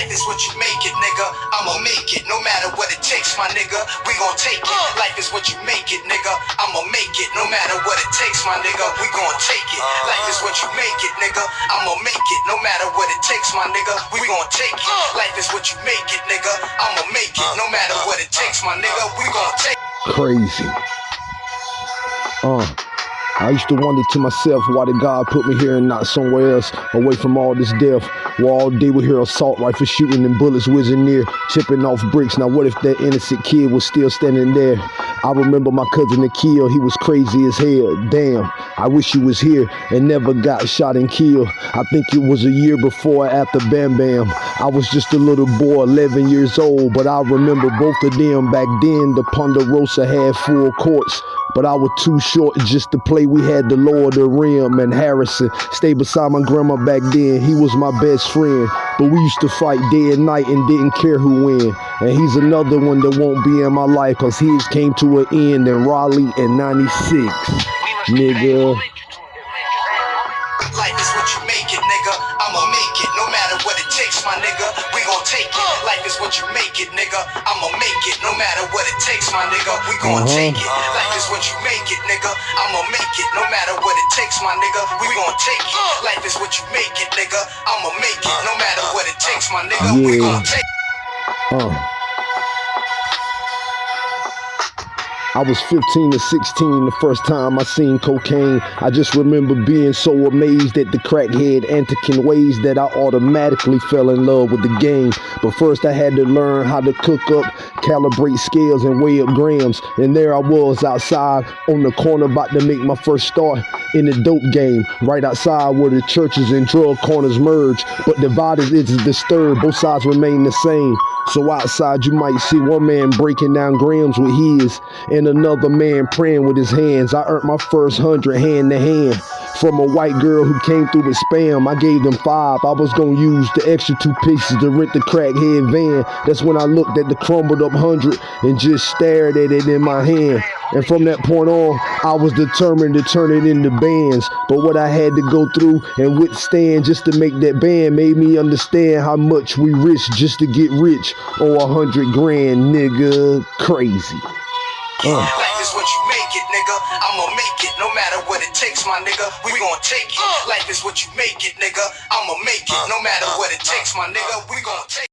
Life is what you make it, nigga. I'ma make it, no matter what it takes, my nigga. We gon' take it. Uh. Life is what you make it, nigga. I'ma make it, no matter what it takes, my nigga. We gon' take it. Uh-huh. Life is what you make it, nigga. I'ma make it, no matter what it takes, my nigga. We gon' take it. Uh. Life is what you make it, nigga. I'ma make it, no matter what it takes, my nigga. We gon' take it. Crazy. Uh. I used to wonder to myself, why did God put me here and not somewhere else, away from all this death? Where all day we hear assault rifles shooting and bullets whizzing near, chipping off bricks. Now what if that innocent kid was still standing there? I remember my cousin Akil, he was crazy as hell. Damn, I wish he was here and never got shot and killed. I think it was a year before after Bam Bam. I was just a little boy, 11 years old, but I remember both of them back then. The Ponderosa had full courts but I was too short just to play. We had the Lord the Rim and Harrison stayed beside my grandma back then. He was my best friend, but we used to fight day and night and didn't care who win. And he's another one that won't be in my life because his came to an end in Raleigh in 96. Nigga. Life is what you make it, nigga. I'ma make it, no matter what it takes, my nigga. We gon' take it. Life is what you make it, nigga. I'ma make it, no matter what it takes, my nigga. We gon' Uh-huh. take it. Life is what you make it, nigga. I'ma make it, no matter what it takes, my nigga. We gon' take it. Life is what you make it, nigga. I'ma make it, no matter what it takes, my nigga. We Yeah. gon' take Uh. I was 15 to 16 the first time I seen cocaine. I just remember being so amazed at the crackhead antican ways that I automatically fell in love with the game. But first I had to learn how to cook up, calibrate scales, and weigh up grams. And there I was outside on the corner about to make my first start in the dope game. Right outside where the churches and drug corners merge. But divided is disturbed, both sides remain the same. So outside you might see one man breaking down grams with his and another man praying with his hands. I earned my first hundred hand to hand from a white girl who came through with spam. I gave them five. I was gonna use the extra two pieces to rent the crackhead van. That's when I looked at the crumbled up hundred and just stared at it in my hand. And from that point on, I was determined to turn it into bands. But what I had to go through and withstand just to make that band made me understand how much we risk just to get rich on a hundred grand, nigga. Crazy. Uh. Life is what you make it, nigga. I'ma make it, no matter what it takes, my nigga. We gon' take it. Uh. Life is what you make it, nigga. I'ma make it, uh. no matter uh. what it takes, my nigga. We gon' take